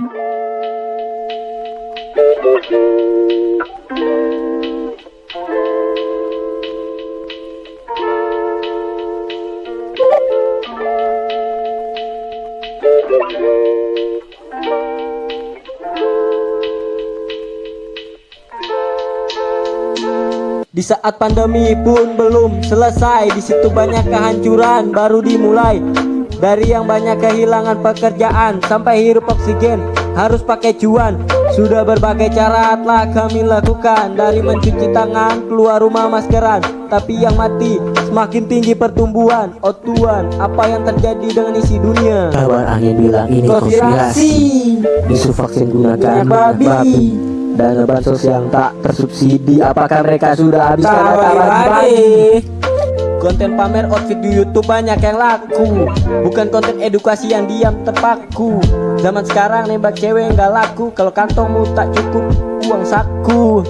Di saat pandemi pun belum selesai Di situ banyak kehancuran baru dimulai Dari yang banyak kehilangan pekerjaan Sampai hirup oksigen harus pakai cuan. Sudah berbagai cara telah kami lakukan. Dari mencuci tangan keluar rumah maskeran. Tapi yang mati semakin tinggi pertumbuhan. Oh Tuhan apa yang terjadi dengan isi dunia? Kabar angin bilang ini konspirasi. Isu vaksin gunakan babi. babi. Dana bansos yang tak tersubsidi Apakah mereka sudah habiskan data lagi. Konten pamer outfit di YouTube banyak yang laku. Bukan konten edukasi yang diam terpaku. Zaman sekarang nembak cewek nggak laku. Kalau kantongmu tak cukup uang saku